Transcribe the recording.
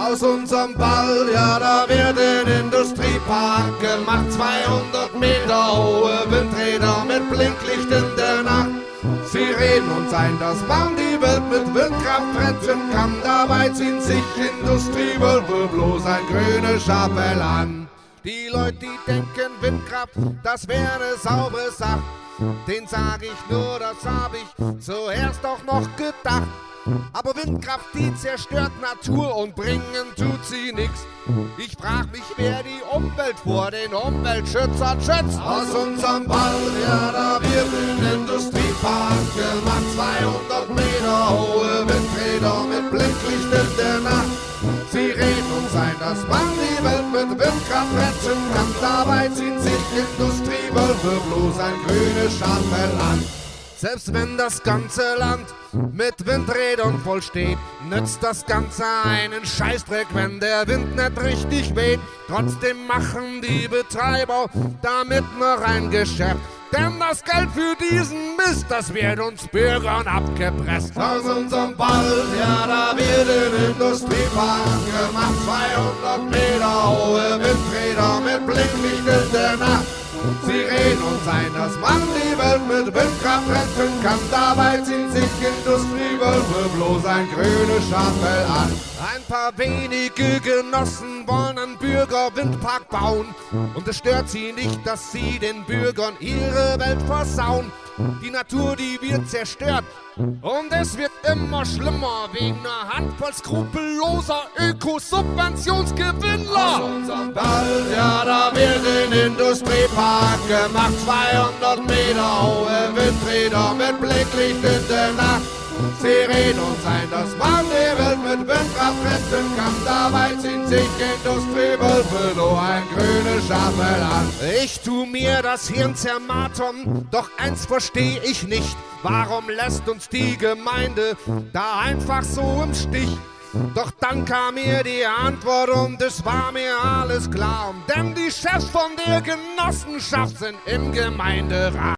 Aus unserem Ball, ja, da wird ein Industriepark gemacht. 200 Meter hohe Windräder mit Blinklicht in der Nacht. Sie reden uns ein, dass man die Welt mit Windkraft retten kann. Dabei ziehen sich Industriewölfe bloß ein grünes Schapell an. Die Leute, die denken Windkraft, das wäre eine saubere Sache. Den sag ich nur, das hab ich zuerst auch noch gedacht. Aber Windkraft, die zerstört Natur und bringen tut sie nix. Ich frag mich, wer die Umwelt vor den Umweltschützern schützt. Aus unserem Ball, ja, da wird ein Industriepark gemacht. 200 Meter hohe Windräder mit Blinklicht in der Nacht. Sie reden uns ein, dass man die Welt mit Windkraft retten kann. Dabei ziehen sich Industriewölfe bloß ein grünes Schafell an. Selbst wenn das ganze Land mit Windrädern voll steht, nützt das Ganze einen Scheißdreck, wenn der Wind nicht richtig weht. Trotzdem machen die Betreiber damit noch ein Geschäft. Denn das Geld für diesen Mist, das wird uns Bürgern abgepresst. Aus unserem Ball, ja, da wird ein Industriepark gemacht. 200 Meter hohe Nacht. Sie reden uns ein, dass man die Welt mit Windkraft retten kann. Dabei ziehen sich Industriewölfe bloß ein grünes Schafell an. Ein paar wenige Genossen wollen einen Bürgerwindpark bauen. Und es stört sie nicht, dass sie den Bürgern ihre Welt versauen. Die Natur, die wird zerstört. Und es wird immer schlimmer wegen einer Handvoll skrupelloser Ökosubventionsgewinnler. Bald, ja, da wird Industriepark gemacht. 200 Meter hohe Windräder mit Blicklicht in der Nacht. Sie reden uns ein, dass man die Welt mit Windkraft retten kann. Dabei ziehen sich Industriewölfe nur ein grünes Schafel an. Ich tu mir das Hirn zermartern, doch eins versteh ich nicht. Warum lässt uns die Gemeinde da einfach so im Stich? Doch dann kam mir die Antwort und es war mir alles klar. Denn die Chefs von der Genossenschaft sind im Gemeinderat.